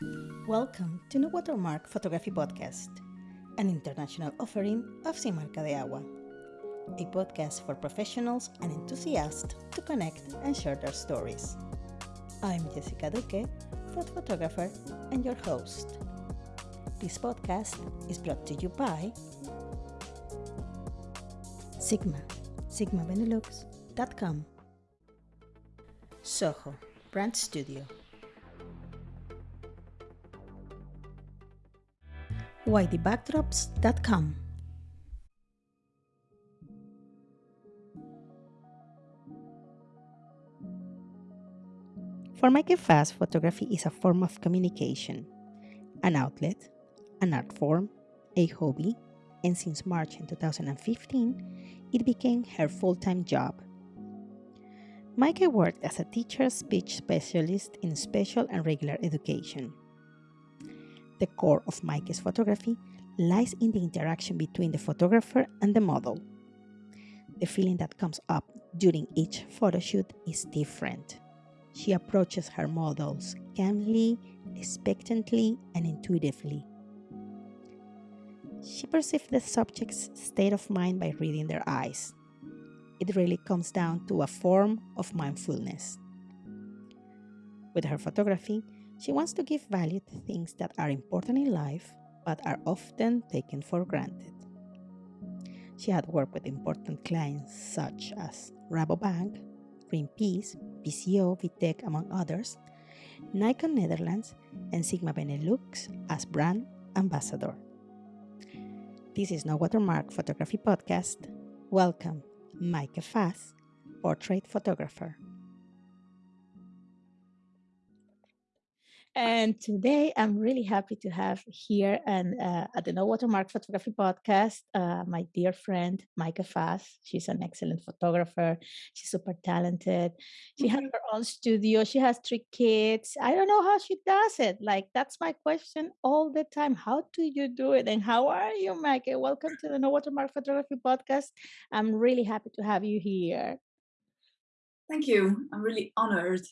Welcome to No Watermark Photography Podcast, an international offering of Sin Marca de Agua, a podcast for professionals and enthusiasts to connect and share their stories. I'm Jessica Duque, food photographer and your host. This podcast is brought to you by Sigma, sigmabenelux.com, Soho, Brand Studio, For Maike Fass, photography is a form of communication, an outlet, an art form, a hobby, and since March in 2015, it became her full time job. Maike worked as a teacher speech specialist in special and regular education. The core of Maike's photography lies in the interaction between the photographer and the model. The feeling that comes up during each photo shoot is different. She approaches her models calmly, expectantly, and intuitively. She perceives the subject's state of mind by reading their eyes. It really comes down to a form of mindfulness. With her photography, she wants to give value to things that are important in life but are often taken for granted. She had worked with important clients such as Rabobank, Greenpeace, PCO, Vitec, among others, Nikon Netherlands, and Sigma Benelux as brand ambassador. This is No Watermark Photography Podcast. Welcome, Maike Fass, portrait photographer. And today I'm really happy to have here and uh, at the No Watermark Photography Podcast, uh, my dear friend, Maike Fass. She's an excellent photographer. She's super talented. She has her own studio. She has three kids. I don't know how she does it. Like, that's my question all the time. How do you do it? And how are you, Micah? Welcome to the No Watermark Photography Podcast. I'm really happy to have you here. Thank you. I'm really honored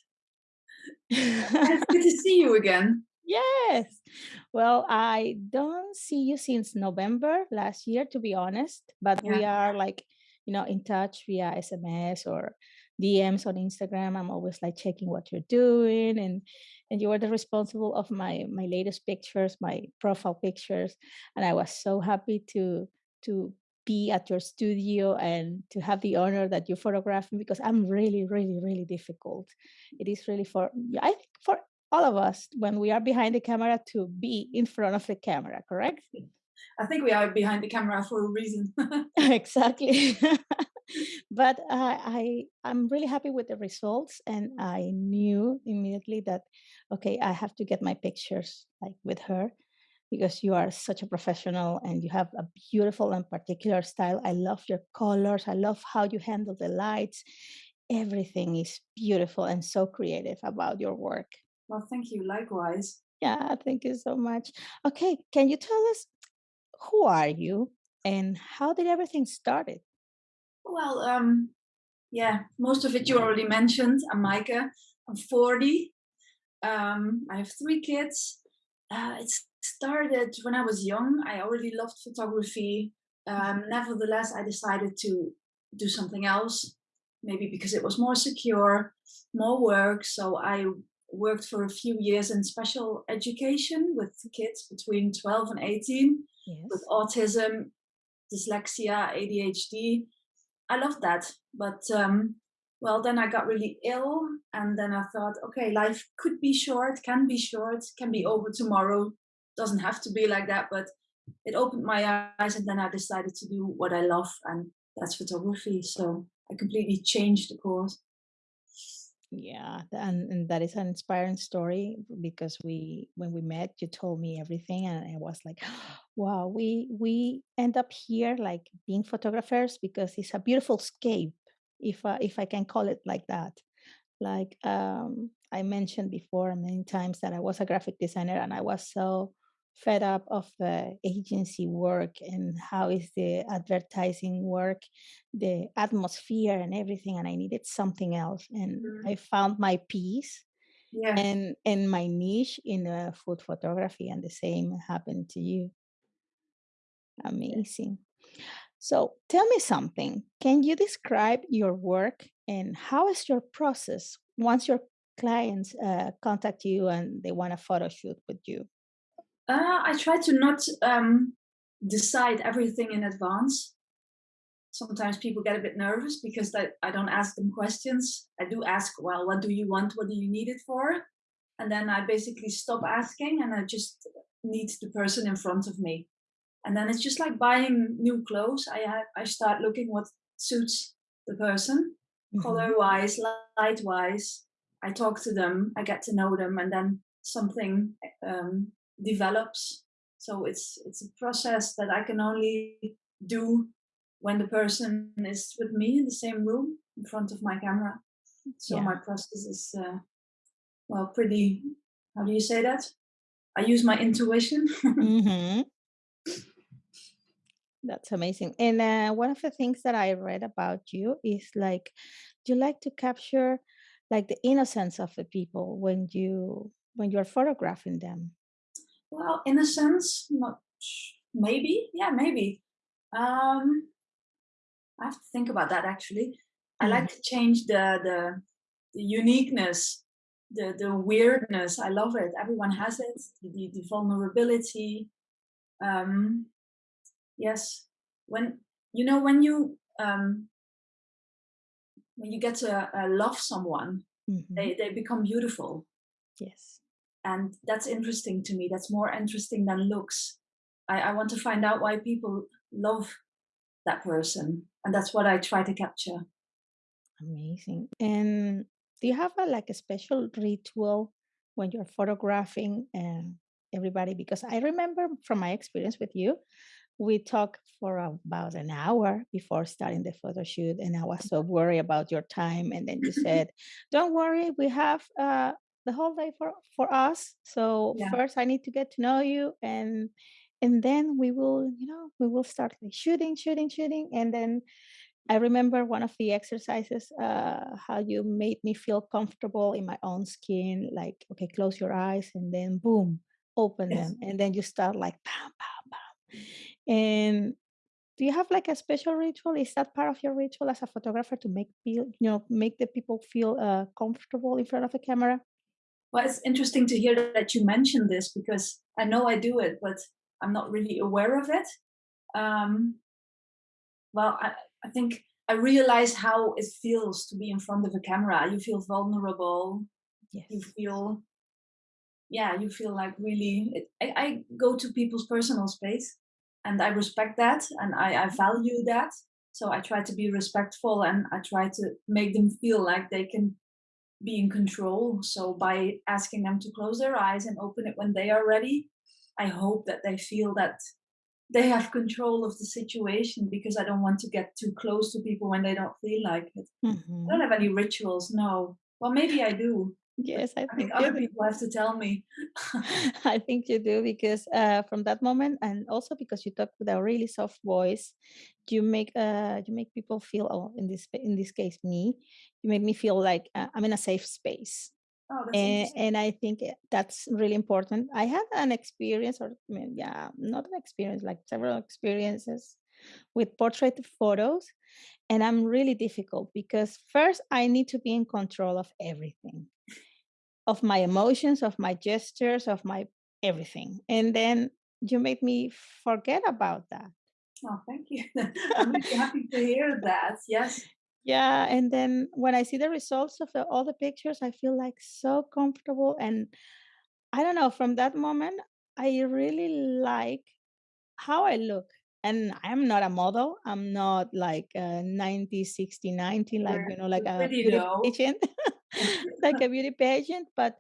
it's good to see you again. Yes. Well, I don't see you since November last year, to be honest, but yeah. we are like, you know, in touch via SMS or DMs on Instagram. I'm always like checking what you're doing and and you were the responsible of my my latest pictures, my profile pictures, and I was so happy to to be at your studio and to have the honor that you photograph me because I'm really, really, really difficult. It is really for I think for all of us when we are behind the camera to be in front of the camera, correct? I think we are behind the camera for a reason. exactly. but uh, I I'm really happy with the results, and I knew immediately that okay, I have to get my pictures like with her because you are such a professional and you have a beautiful and particular style. I love your colors. I love how you handle the lights. Everything is beautiful and so creative about your work. Well, thank you. Likewise. Yeah, thank you so much. Okay, can you tell us who are you and how did everything started? Well, um, yeah, most of it you already mentioned. I'm Maike. I'm 40. Um, I have three kids. Uh, it's started when I was young. I already loved photography. Um, nevertheless, I decided to do something else, maybe because it was more secure, more work. So I worked for a few years in special education with kids between 12 and 18 yes. with autism, dyslexia, ADHD. I loved that. But um, well, then I got really ill. And then I thought, okay, life could be short, can be short, can be over tomorrow doesn't have to be like that, but it opened my eyes and then I decided to do what I love and that's photography. So I completely changed the course. Yeah, and, and that is an inspiring story because we when we met you told me everything and I was like, wow, we we end up here like being photographers because it's a beautiful scape, if uh, if I can call it like that. Like um I mentioned before many times that I was a graphic designer and I was so fed up of the agency work and how is the advertising work the atmosphere and everything and i needed something else and mm-hmm. i found my peace Yeah. and and my niche in uh, food photography and the same happened to you. Amazing. So tell me something. Can you describe your work and how is your process once your clients uh, contact you and they want a photo shoot with you Uh, I try to not um, decide everything in advance. Sometimes people get a bit nervous because I, I don't ask them questions. I do ask, well, what do you want? What do you need it for? And then I basically stop asking and I just need the person in front of me. And then it's just like buying new clothes. I ha- I start looking what suits the person, hmm color wise, light wise. I talk to them, I get to know them, and then something um, develops. So it's it's a process that I can only do when the person is with me in the same room in front of my camera. So yeah my process is uh, well pretty. How do you say that? I use my intuition. hmm That's amazing. And uh, one of the things that I read about you is like you like to capture like the innocence of the people when you when you're photographing them. Well, in a sense, not maybe, yeah, maybe. Um, I have to think about that actually. I Mhm. like to change the the, the uniqueness, the the weirdness. I love it. Everyone has it. The the vulnerability. Um, yes, when you know when you um when you get to uh, love someone, Mhm. they they become beautiful, Yes. And that's interesting to me. That's more interesting than looks. I, I want to find out why people love that person. And that's what I try to capture. Amazing. And do you have a like a special ritual when you're photographing and everybody? Because I remember from my experience with you, we talked for about an hour before starting the photo shoot, and I was so worried about your time. And then you said, "Don't worry, we have uh, the whole day for for us. So Yeah. first, I need to get to know you, and and then we will, you know, we will start like shooting, shooting, shooting, and then." I remember one of the exercises, uh, how you made me feel comfortable in my own skin. Like, okay, close your eyes and then boom, open Yes. them. And then you start like, bam, bam, bam. And do you have like a special ritual? Is that part of your ritual as a photographer to make feel, you know, make the people feel uh, comfortable in front of a camera? Well, it's interesting to hear that you mentioned this because I know I do it, but I'm not really aware of it. Um, well, I, I think I realize how it feels to be in front of a camera. You feel vulnerable. You feel, yeah, you feel like really. It, I, I go to people's personal space and I respect that and I, I value that. So I try to be respectful and I try to make them feel like they can be in control. So by asking them to close their eyes and open it when they are ready, I hope that they feel that they have control of the situation because I don't want to get too close to people when they don't feel like it. I don't hmm have any rituals, no. Well, maybe I do, Yes, I I think other do. people have to tell me. I think you do because uh, from that moment, and also because you talk with a really soft voice, you make uh, you make people feel. Oh, in this in this case, me, you make me feel like uh, I'm in a safe space, Oh, that's and and I think that's really important. I had an experience, or I mean, yeah, not an experience, like several experiences with portrait photos, and I'm really difficult because first I need to be in control of everything of my emotions, of my gestures, of my everything. And then you made me forget about that. Oh, thank you. I'm really happy to hear that. Yes. Yeah, and then when I see the results of the, all the pictures, I feel like so comfortable. And I don't know, from that moment, I really like how I look. And I'm not a model. I'm not like a 90, 60, 90, like, You're, you know, like a beauty though. pageant, Thank you. like a beauty pageant. But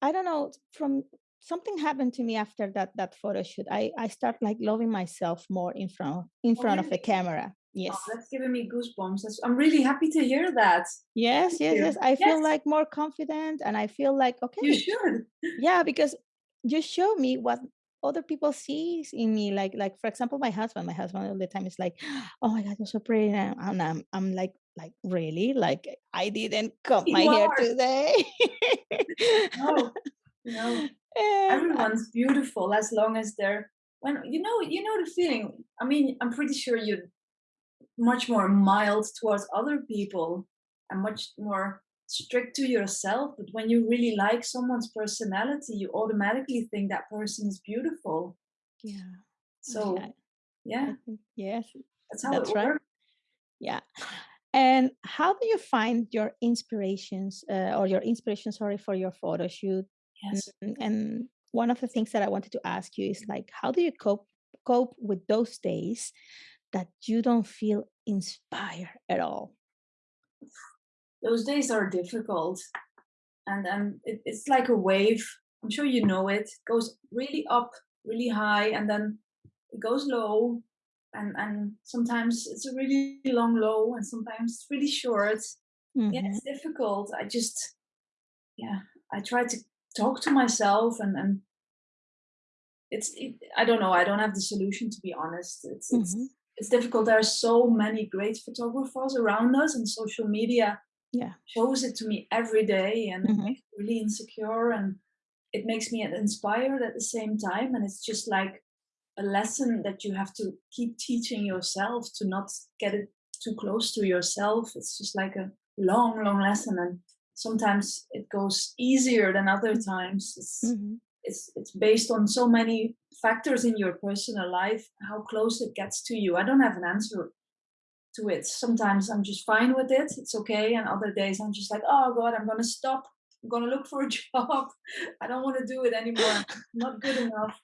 I don't know, from something happened to me after that that photo shoot. I I start like loving myself more in front in Oh, front of the really? camera. Oh, Yes. that's giving me goosebumps. That's, I'm really happy to hear that. Yes, yes, yes. I Yes, feel like more confident and I feel like okay. you should. Yeah, because you show me what other people sees in me. Like, like for example, my husband. My husband all the time is like, "Oh my God, you're so pretty," and I'm, I'm, I'm like like really like i didn't cut my hair today No, no. Everyone's beautiful as long as they're when you know you know the feeling. I mean, I'm pretty sure you're much more mild towards other people and much more strict to yourself. But when you really like someone's personality, you automatically think that person is beautiful. yeah oh, So I yeah, mm-hmm. yes that's how it right works. yeah and how do you find your inspirations uh, or your inspiration sorry for your photo shoot Yes. Mm, and one of the things that i wanted to ask you is like how do you cope cope with those days that you don't feel inspired at all Those days are difficult and then it, it's like a wave. I'm sure you know it. It goes really up, really high, and then it goes low. And and sometimes it's a really long low, and sometimes it's really short. Yeah, hmm it's difficult. I just yeah, I try to talk to myself, and and it's it, I don't know. I don't have the solution to be honest. It's it's hmm it's difficult. There are so many great photographers around us, and social media yeah shows it to me every day and it hmm makes me really insecure and it makes me inspired at the same time and it's just like a lesson that you have to keep teaching yourself to not get it too close to yourself it's just like a long long lesson and sometimes it goes easier than other times it's hmm it's it's based on so many factors in your personal life how close it gets to you i don't have an answer to it. Sometimes I'm just fine with it. It's okay. And other days I'm just like, oh God, I'm gonna stop. I'm gonna look for a job. I don't want to do it anymore. Not good enough.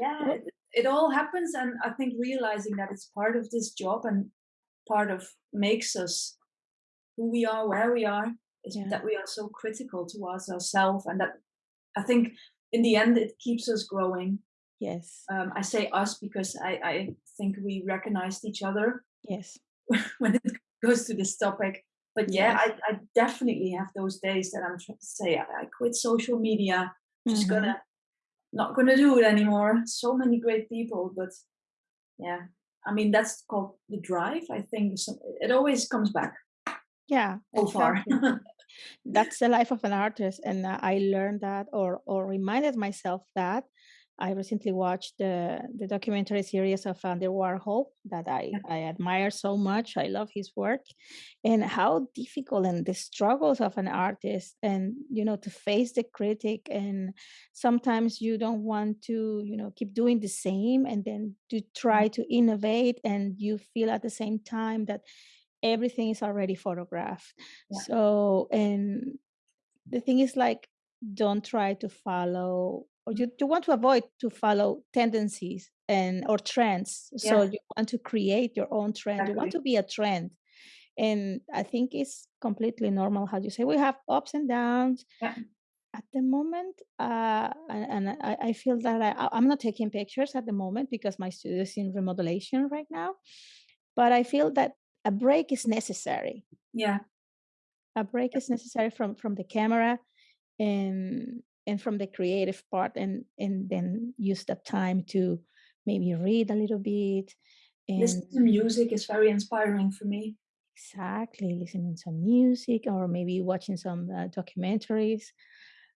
Yeah, it, it all happens. And I think realizing that it's part of this job and part of makes us who we are, where we are, is yeah that we are so critical towards ourselves. And that I think in the end it keeps us growing. yes Um, I say us because I, I think we recognized each other yes when it goes to this topic. But yeah, yes I, I definitely have those days that I'm trying to say I, I quit social media, just hmm gonna not gonna do it anymore. So many great people, but yeah, I mean that's called the drive. I think it always comes back yeah so far. that's the life of an artist and uh, i learned that or or reminded myself that i recently watched the the documentary series of uh, andy warhol that i i admire so much. I love his work. And how difficult and the struggles of an artist and you know to face the critic and sometimes you don't want to you know keep doing the same and then to try mm-hmm. to innovate and you feel at the same time that everything is already photographed. Yeah, so and the thing is like don't try to follow or you, you want to avoid to follow tendencies and or trends so you want to create your own trend you want to be a trend. And i think it's completely normal how you say we have ups and downs. Yeah, at the moment uh and, and I, I feel that I, I- i'm not taking pictures at the moment because my studio is in remodelation right now but i feel that a break is necessary. Yeah, a break is necessary from from the camera and and from the creative part and and then use that time to maybe read a little bit and listen to music is very inspiring for me. exactly listening some music or maybe watching some uh, documentaries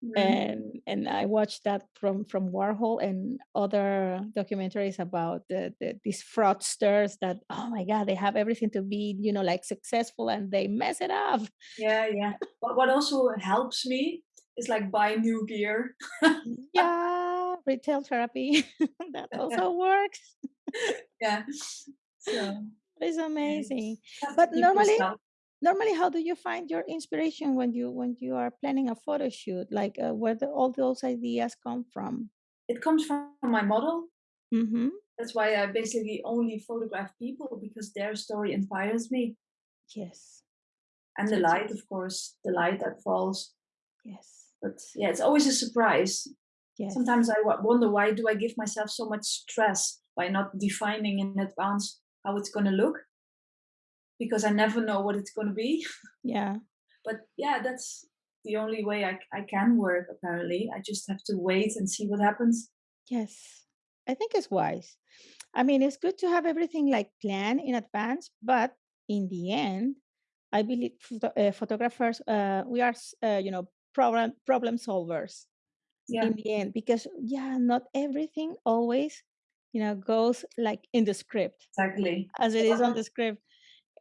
Mm, and and I watched that from from Warhol and other documentaries about the, the these fraudsters that oh my god they have everything to be you know like successful and they mess it up yeah, yeah. But what also helps me is like buy new gear. Yeah, retail therapy. That also works. yeah. So It's amazing. to But normally normally how do you find your inspiration when you when you are planning a photo shoot? Like, uh, where do all those ideas come from? It comes from my model. Mhm. That's why I basically only photograph people because their story inspires me. Yes. And the light, of course, the light that falls. Yes. But yeah, it's always a surprise. Yes. Sometimes I wonder why do I give myself so much stress by not defining in advance how it's going to look because I never know what it's going to be. Yeah. But yeah, that's the only way I, I can work apparently. I just have to wait and see what happens. Yes. I think it's wise. I mean, it's good to have everything like planned in advance, but in the end I believe photo- uh, photographers, uh, we are, uh, you know, problem problem solvers Yeah, in the end because yeah, not everything always, you know, goes like in the script exactly. as it is on the script.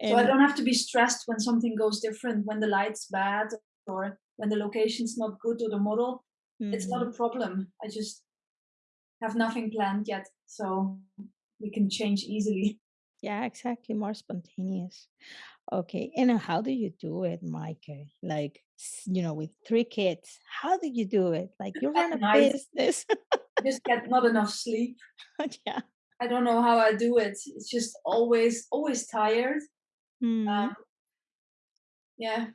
so I don't have to be stressed when something goes different, when the light's bad or when the location's not good or the model. It's not a mhm, problem. I just have nothing planned yet, so we can change easily. yeah, exactly, more spontaneous. Okay, and uh, how do you do it, Maike? Like, you know, with three kids, how do you do it? Like, you run a night, business. Just get not enough sleep. yeah. I don't know how I do it. It's just always always tired. hmm Um, yeah,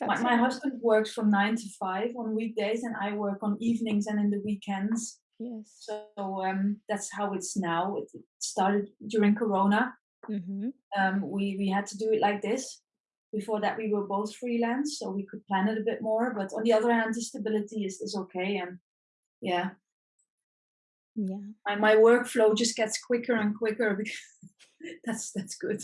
my That's my okay. husband works from 9 to 5 on weekdays, and I work on evenings and in the weekends. Yes. So, um, that's how it's now. It started during Corona. Hmm Um, we we had to do it like this. Before that, we were both freelance, so we could plan it a bit more. But on the other hand, the stability is is okay, and yeah, Yeah. my my workflow just gets quicker and quicker. because that's that's good.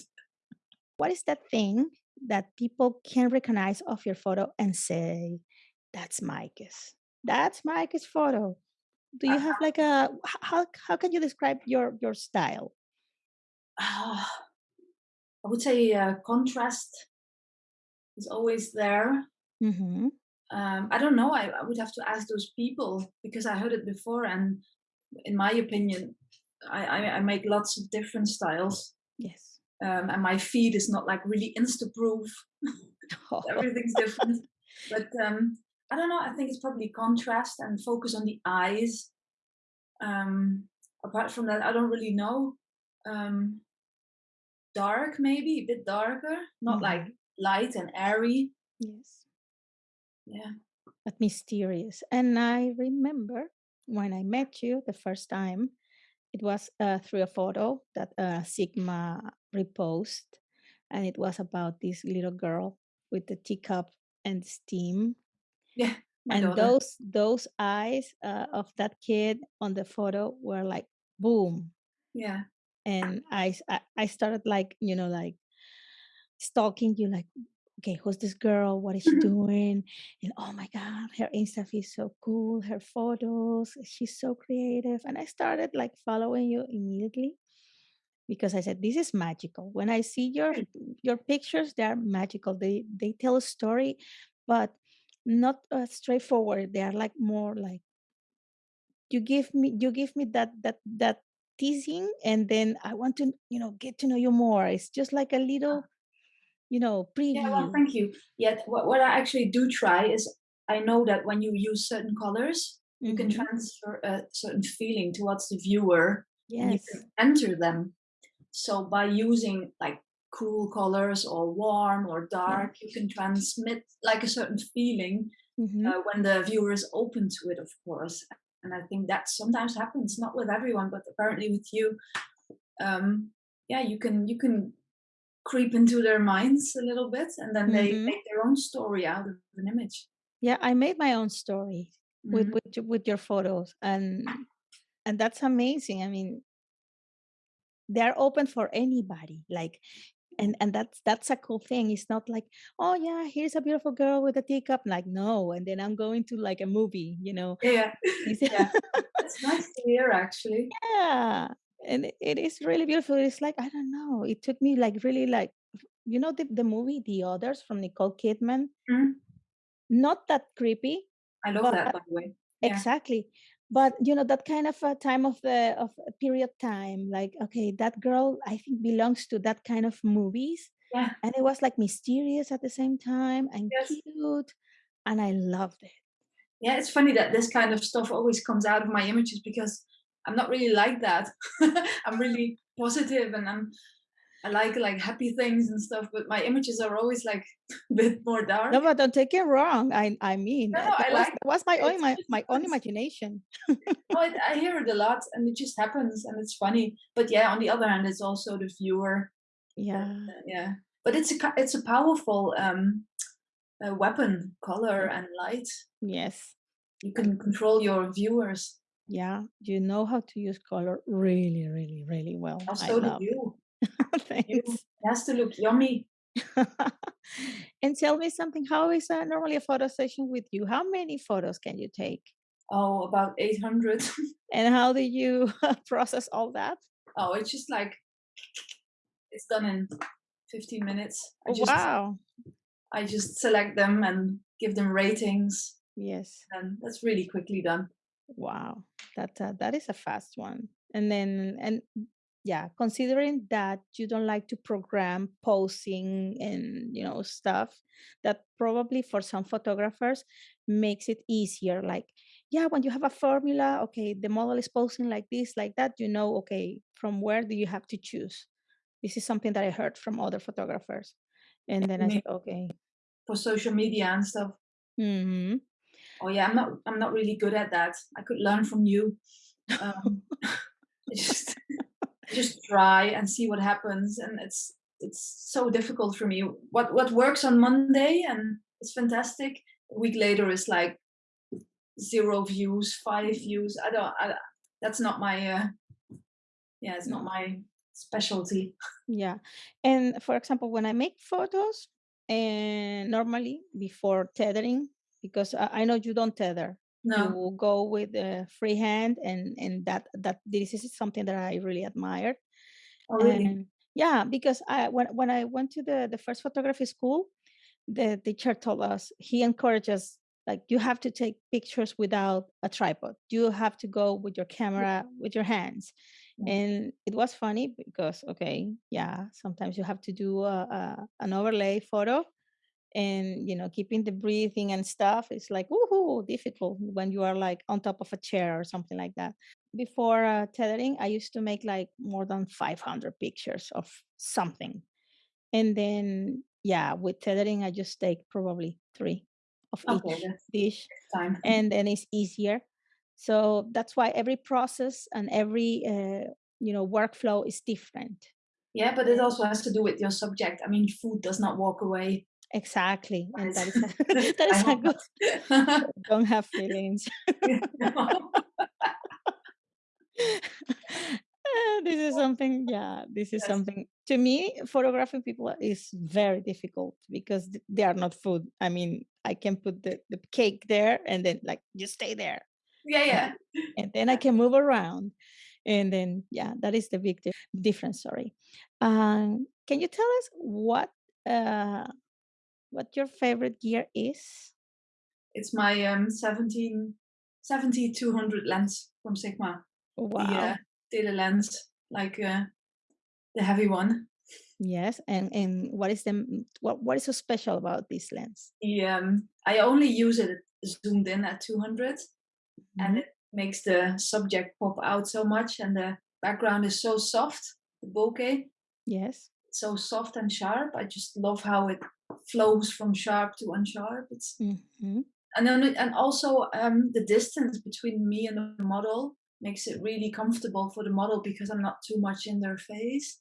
What is that thing that people can recognize of your photo and say, that's Maike's? That's Maike's photo. Do you have like a how how can you describe your your style? Uh, I would say uh, contrast is always there. hmm Um, I don't know. I, I would have to ask those people because I heard it before, and in my opinion, I, I, I make lots of different styles, Yes. um, and my feed is not like really insta proof. Everything's different, but um, I don't know. I think it's probably contrast and focus on the eyes. Um, apart from that, I don't really know. Um, dark, maybe a bit darker, not like hmm light and airy. Yes. Yeah, But mysterious. And I remember when I met you the first time, it was uh, through a photo that uh, Sigma reposted, and it was about this little girl with the teacup and steam. yeah, And daughter. those those eyes uh, of that kid on the photo were like boom. Yeah. And I I started like you know like stalking you like okay who's this girl? What is she doing? And oh my god her insta is so cool her photos she's so creative. And i started like following you immediately because i said this is magical. When i see your your pictures they are magical. They they tell a story but not uh, straightforward. They are like more like you give me you give me that that that teasing and then i want to you know get to know you more it's just like a little you know preview Yeah, well, thank you. Yet, what, what I actually do try is I know that when you use certain colors, you can hmm transfer a certain feeling towards the viewer and you can enter them. So, by using like cool colors or warm or Yeah. dark, you can transmit like a certain feeling hmm uh, when the viewer is open to it, of course. And I think that sometimes happens, not with everyone, but apparently with you. Um, yeah, you can you can creep into their minds a little bit and then they hmm make their own story out of an image. Yeah, I made my own story with Mhm. with your- with your photos, and and that's amazing. I mean, they're open for anybody. Like, and and that's that's a cool thing. It's not like, oh yeah, here's a beautiful girl with a teacup. Like, no, and then I'm going to like a movie. You know, Yeah, It's- yeah. That's nice to hear actually. yeah, and it it is really beautiful. It's like I don't know. It took me like really like you know the the movie The Others from Nicole Kidman. Mhm. Not that creepy, I love that by the way. Yeah. Exactly. But you know that kind of a time of the of a period time, like okay, that girl I think belongs to that kind of movies, Yeah. and it was like mysterious at the same time and Yes. cute, and I loved it. Yeah, it's funny that this kind of stuff always comes out of my images because I'm not really like that. I'm really positive and I'm I like like happy things and stuff, but my images are always like a bit more dark. No, but don't take it wrong. I I mean No, uh, no, I was like was my own my, my own imagination. No, I, I hear it a lot, and it just happens, and it's funny. But yeah, on the other hand, it's also the viewer Yeah. uh, yeah. But it's a it's a powerful um uh, weapon, color and light. Yes. You can control your viewers. Yeah. You know how to use color really, really, really well. I Also, do love you? Thanks. it has to look yummy. and tell me something. How is uh, normally a photo session with you? How many photos can you take? Oh, about 800. And how do you process all that? oh, it's just like it's done in 15 minutes. I just Wow. I just select them and give them ratings, Yes. and that's really quickly done. Wow. That uh, that is a fast one. And then and yeah, considering that you don't like to program posing and you know stuff, that probably for some photographers makes it easier. Like, yeah, when you have a formula, okay, the model is posing like this, like that, you know, okay, from where do you have to choose? This is something that I heard from other photographers. And then I said, okay. for social media and stuff. hmm Oh yeah, I'm not I'm not really good at that. I could learn from you. Um, just just try and see what happens, and it's it's so difficult for me. What what works on Monday and it's fantastic. A week later is like zero views, five views. I don't. I, that's not my. Uh, yeah, it's not my specialty. Yeah. And for example, when I make photos, and normally before tethering, because I, I know you don't tether, No. you go with the free hand, and and that that this is something that I really admire. Oh really? And yeah, because I when when I went to the the first photography school, the teacher told us he encouraged us like you have to take pictures without a tripod. You have to go with your camera with your hands Yeah. and it was funny because okay yeah sometimes you have to do a, a, an overlay photo and you know keeping the breathing and stuff is like woohoo difficult when you are like on top of a chair or something like that before uh, tethering i used to make like more than 500 pictures of something and then yeah with tethering i just take probably three of Okay, each dish time. and then it's easier. So that's why every process and every uh, you know workflow is different. Yeah, but it also has to do with your subject. I mean, food does not walk away. Exactly, and that is a, that is a good. Don't have feelings. Uh, this is something, yeah, this is Yes. something to me, photographing people is very difficult because they are not food. I mean, I can put the, the cake there and then like just stay there Yeah, and, yeah. and then I can move around. And then, yeah, that is the big di- difference. Sorry. Um, can you tell us what uh, what your favorite gear is? It's my um 17 70 200 lens from Sigma. Wow. The uh, lens, like uh, the heavy one. Yes. And and what is the what what is so special about this lens? The, um, I only use it zoomed in at 200 and Mhm. it makes the subject pop out so much and the background is so soft, the bokeh. Yes. so soft and sharp. I just love how it flows from sharp to unsharp. It's hmm and then and also um, the distance between me and the model makes it really comfortable for the model because I'm not too much in their face.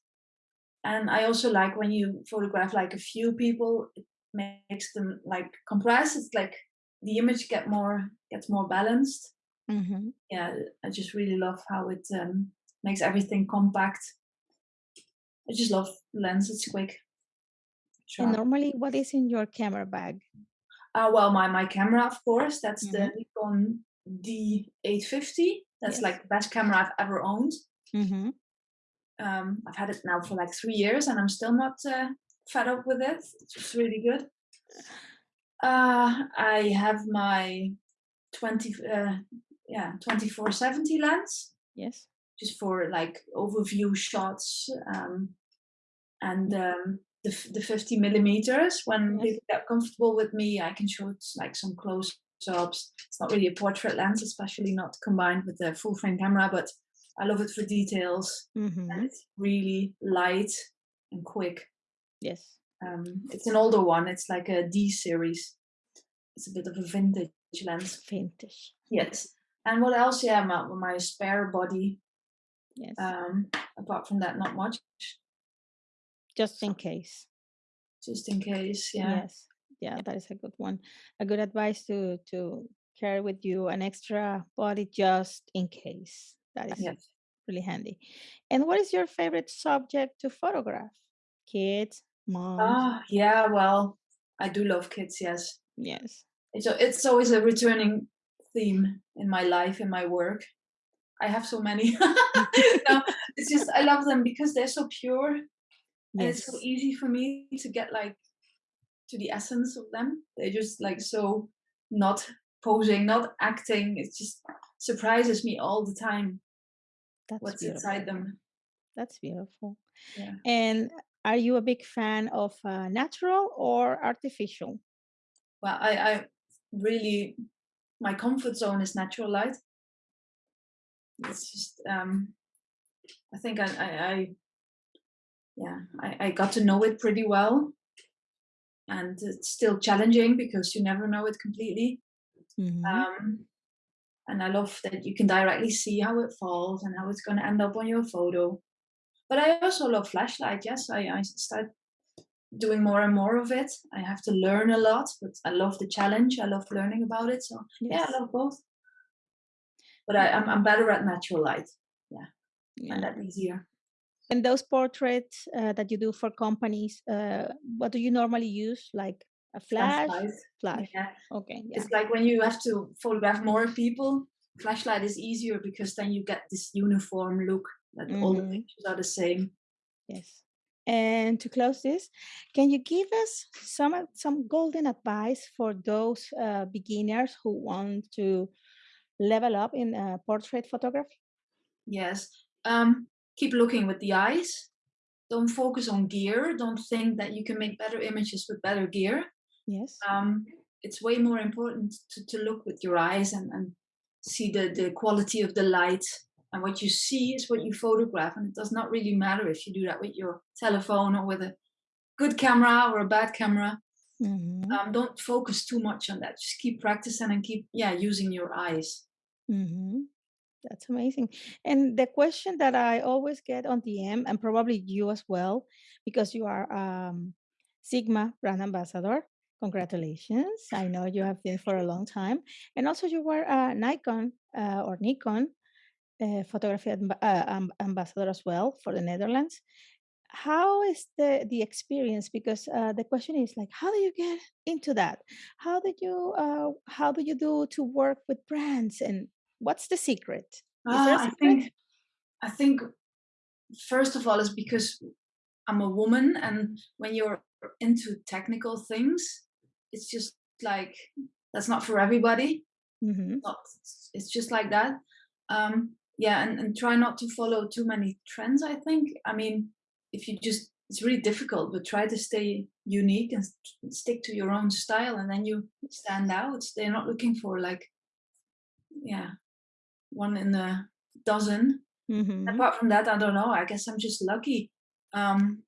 And I also like when you photograph like a few people, it makes them like compress. It's like the image get more gets more balanced. hmm Yeah, I just really love how it um, makes everything compact. I just love lens. It's quick, And normally, what is in your camera bag? Uh, well, my my camera, of course, that's the hmm Nikon D850. That's Yes. like the best camera I've ever owned. hmm Um, I've had it now for like three years, and I'm still not uh, fed up with it. It's really good. Uh, I have my 20, uh, yeah, 2470 lens, Yes. just for like overview shots. Um, and Mm, um, the the 50 millimeters. When Yes. people get comfortable with me, I can shoot like some close ups. It's not really a portrait lens, especially not combined with the full frame camera, but I love it for details. And hmm it's really light and quick. Yes. Um, it's an older one. It's like a D series. It's a bit of a vintage lens. Vintage. Yes. And what else? Yeah, my, my spare body. Yes. Um, apart from that, not much. Just in case. Just in case. Yeah. Yes. Yeah, that is a good one. A good advice to to carry with you an extra body just in case. That is Yes. really handy. And what is your favorite subject to photograph? Kids, moms? Ah, yeah, well, I do love kids, yes. Yes. It's a, it's always a returning theme in my life, in my work. I have so many. no, it's just I love them because they're so pure and it's so easy for me to get like to the essence of them. They're just like so not posing, not acting. It just surprises me all the time That's what's inside them. That's beautiful. Yeah. And are you a big fan of uh, natural or artificial? Well, I, I really my comfort zone is natural light. It's just um I think I I, I yeah, I, I got to know it pretty well and it's still challenging because you never know it completely. hmm Um and I love that you can directly see how it falls and how it's going to end up on your photo. But I also love flashlight. Yes, I, I start doing more and more of it. I have to learn a lot, but I love the challenge. I love learning about it. So yeah, I love both. But I, I'm I'm better at natural light. Yeah, Yeah. that easier. And those portraits uh, that you do for companies, uh, what do you normally use? Like a flash? Flashlight. Flash. Yeah, Okay. Yeah. it's like when you have to photograph more people. Flashlight is easier because then you get this uniform look that all the hmm pictures are the same. Yes. And to close this, can you give us some some golden advice for those uh, beginners who want to level up in uh, portrait photography? Yes. Um, keep looking with the eyes. Don't focus on gear. Don't think that you can make better images with better gear. Yes. Um, it's way more important to, to look with your eyes and, and see the, the quality of the light. And what you see is what you photograph. And it does not really matter if you do that with your telephone or with a good camera or a bad camera. hmm Um, don't focus too much on that. Just keep practicing and keep, yeah, using your eyes. hmm That's amazing. And the question that I always get on DM, and probably you as well, because you are um, Sigma brand ambassador. Congratulations. I know you have been for a long time. And also, you were a Nikon uh, or Nikon uh, photography amb- uh, amb- ambassador as well for the Netherlands. How is the the experience? Because uh, the question is like, how do you get into that? How did you uh, how do you do to work with brands, and what's the secret? There Ah, I secret? think, I think first of all is because I'm a woman, and when you're into technical things, it's just like that's not for everybody. hmm Not, it's just like that. Um, yeah, and, and try not to follow too many trends. I think. I mean, if you just, it's really difficult, but try to stay unique and st- stick to your own style, and then you stand out. They're not looking for like, yeah, one in a dozen. hmm Apart from that, I don't know. I guess I'm just lucky. Um,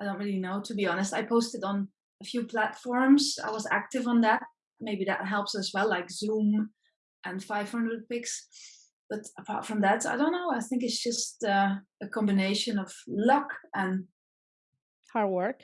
I don't really know, to be honest. I posted on a few platforms. I was active on that. Maybe that helps as well, like Zoom and 500px. But apart from that, I don't know. I think it's just uh, a combination of luck and Hard work.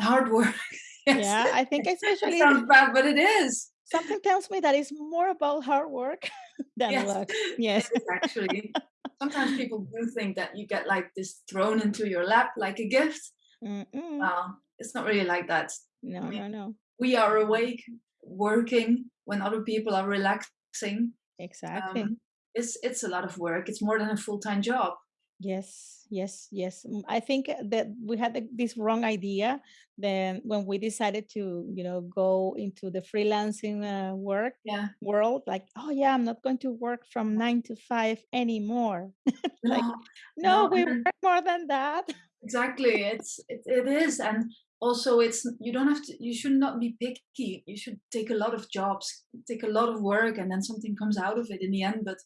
hard work. yes, Yeah, I think it especially sounds bad, but it is. something tells me that it's more about hard work than Yes, luck. Yes. actually. Sometimes people do think that you get like this thrown into your lap like a gift. Uh, it's not really like that. I No, mean, no, no. we are awake, working when other people are relaxing. Exactly. Um, it's it's a lot of work. It's more than a full time job. Yes, yes, yes. Mm, I think uh, that we had this wrong idea then when we decided to, you know, go into the freelancing uh, work Yeah. world. Like, oh yeah, I'm not going to work from nine to five anymore. like, No, no, no, we work more than that. exactly. It's it, it is, and also it's you don't have to. You should not be picky. You should take a lot of jobs, take a lot of work, and then something comes out of it in the end. But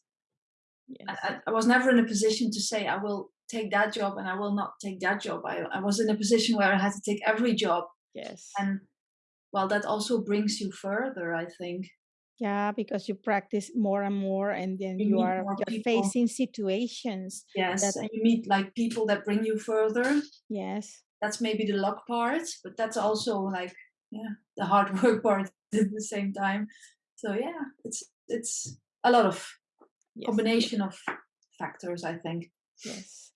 Yes, I, I was never in a position to say I will take that job and I will not take that job. I, I was in a position where I had to take every job, yes. and well, that also brings you further. I think Yeah, because you practice more and more, and then you you are more you're people. facing situations Yes, that and you meet like people that bring you further. yes, That's maybe the luck part, but that's also like yeah, the hard work part at the same time. So yeah, it's it's a lot of yes, combination of factors, I think. yes.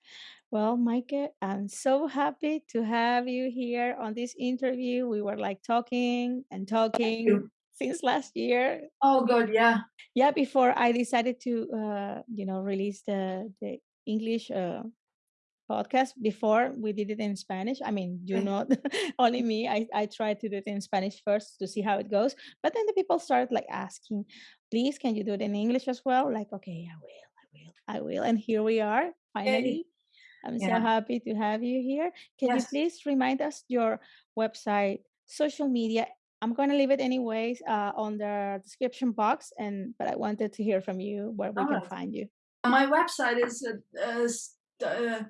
Well, Maike, I'm so happy to have you here on this interview. We were like talking and talking since last year. Oh God, yeah. Yeah, before I decided to, uh, you know, release the the English uh, podcast. Before we did it in Spanish. I mean, you know, only me. I I tried to do it in Spanish first to see how it goes. But then the people started like asking, "Please, can you do it in English as well?" Like, okay, I will, I will, I will. And here we are, finally. I'm so happy to have you here. Can you please remind us your website, social media? I'm gonna leave it anyways uh, on the description box, and but I wanted to hear from you where we can find you. My website is uh, uh, uh,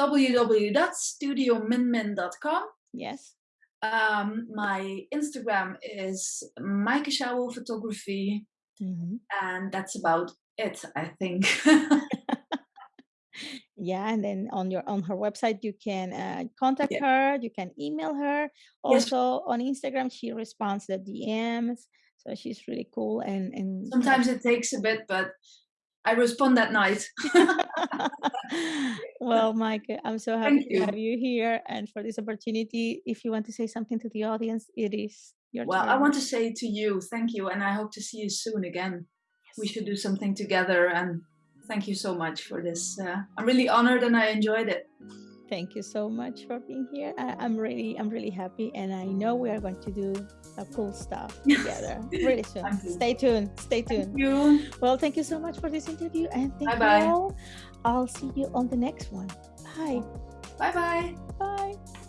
www.studiominmin.com. Yes. Um, my Instagram is Maaike Schouwel Photography, Mhm. and that's about it, I think. Yeah, and then on your on her website you can uh, contact Yeah. her. You can email her. Yes. Also on Instagram she responds the DMs, so she's really cool. And and. Sometimes it takes a bit, but I respond that night. well, Maike, I'm so happy Thank to you. have you here and for this opportunity. If you want to say something to the audience, it is your Well, I want to say to you, thank you, and I hope to see you soon again. We should do something together, and thank you so much for this. Uh, I'm really honored and I enjoyed it. Thank you so much for being here. I, I'm really, I'm really happy, and I know we are going to do a cool stuff together really soon. Stay tuned. Stay tuned. Thank you. Well, thank you so much for this interview, and thank Bye-bye. you all. I'll see you on the next one. Bye. Bye. Bye bye.